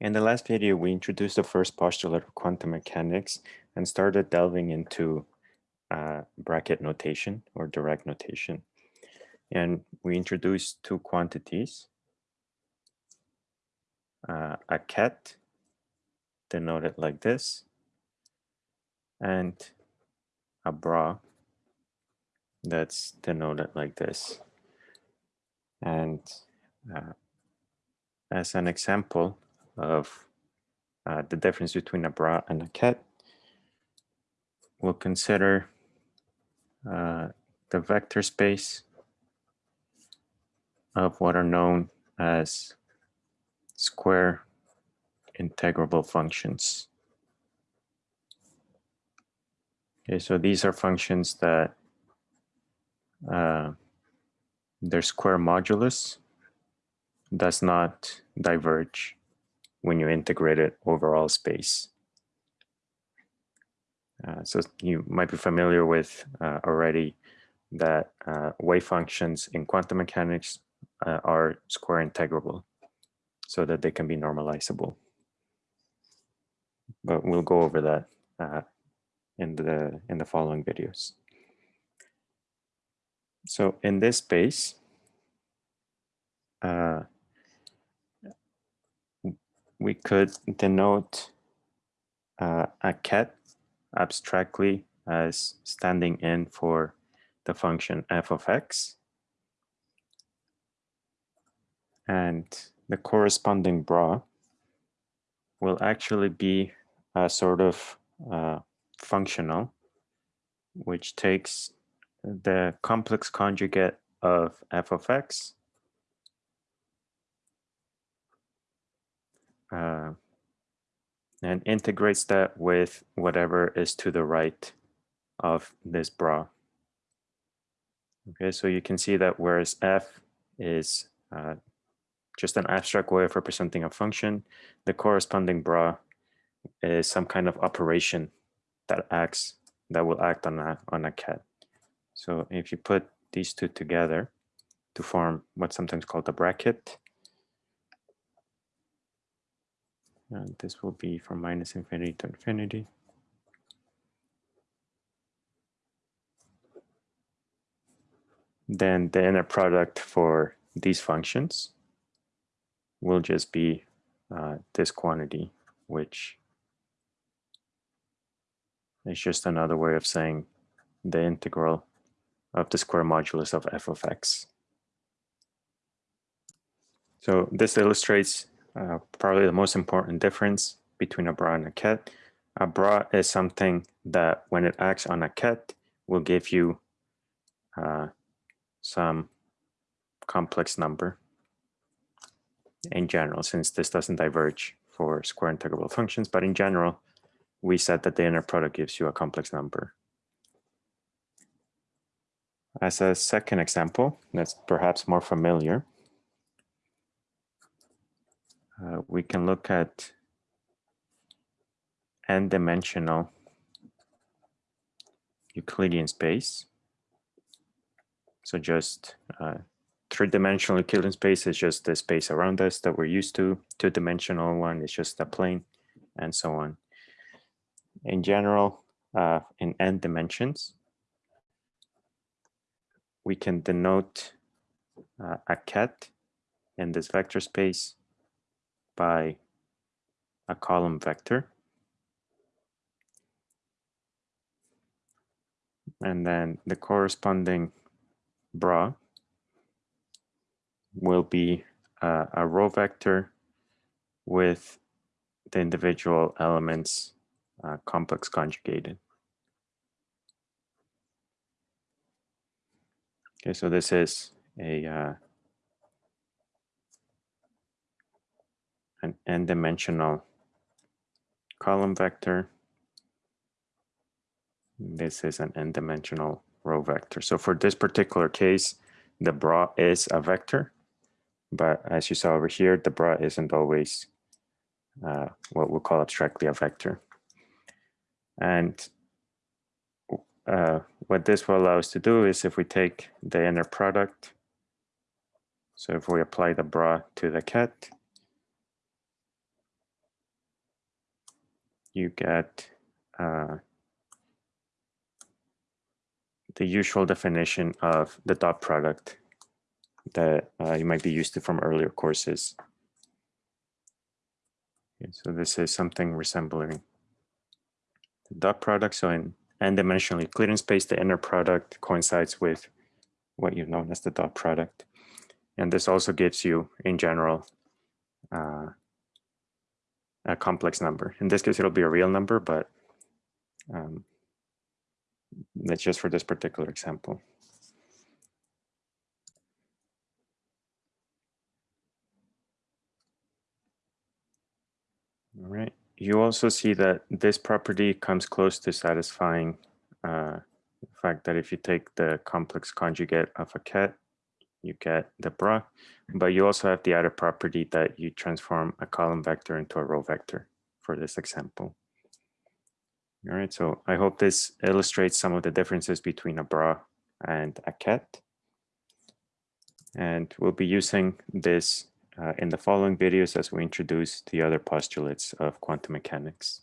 In the last video, we introduced the first postulate of quantum mechanics and started delving into uh, bracket notation or Dirac notation. And we introduced two quantities, uh, a ket, denoted like this, and a bra, that's denoted like this. And uh, as an example, of uh, the difference between a bra and a ket, we'll consider uh, the vector space of what are known as square integrable functions. Okay, so these are functions that uh, their square modulus does not diverge when you integrate it overall space. Uh, so you might be familiar with uh, already that uh, wave functions in quantum mechanics uh, are square integrable so that they can be normalizable. But we'll go over that uh, in the in the following videos. So in this space, uh, we could denote uh, a ket abstractly as standing in for the function f of x. And the corresponding bra will actually be a sort of uh, functional, which takes the complex conjugate of f of x uh, and integrates that with whatever is to the right of this bra. Okay, so you can see that whereas f is uh, just an abstract way of representing a function, the corresponding bra is some kind of operation that acts that will act on a on a ket. So if you put these two together to form what's sometimes called a bracket, And this will be from minus infinity to infinity. Then the inner product for these functions will just be uh, this quantity, which is just another way of saying the integral of the square modulus of f of x. So this illustrates uh, probably the most important difference between a bra and a ket. A bra is something that when it acts on a ket will give you uh, some complex number in general, since this doesn't diverge for square integrable functions, but in general, we said that the inner product gives you a complex number. As a second example, that's perhaps more familiar, uh, we can look at n-dimensional Euclidean space. So just uh, three-dimensional Euclidean space is just the space around us that we're used to. Two-dimensional one is just a plane and so on. In general, uh, in n dimensions, we can denote uh, a ket in this vector space by a column vector. And then the corresponding bra will be uh, a row vector with the individual elements uh, complex conjugated. Okay, so this is a uh, an n-dimensional column vector. This is an n-dimensional row vector. So for this particular case, the bra is a vector, but as you saw over here, the bra isn't always uh, what we'll call abstractly a vector. And uh, what this will allow us to do is if we take the inner product, so if we apply the bra to the ket, you get uh, the usual definition of the dot product that uh, you might be used to from earlier courses. Okay, so this is something resembling the dot product. So in n-dimensional Euclidean space, the inner product coincides with what you've known as the dot product. And this also gives you, in general, uh, a complex number. In this case, it'll be a real number, but um, that's just for this particular example. All right. You also see that this property comes close to satisfying uh, the fact that if you take the complex conjugate of a ket, you get the bra, but you also have the other property that you transform a column vector into a row vector for this example. All right, so I hope this illustrates some of the differences between a bra and a ket. And we'll be using this uh, in the following videos as we introduce the other postulates of quantum mechanics.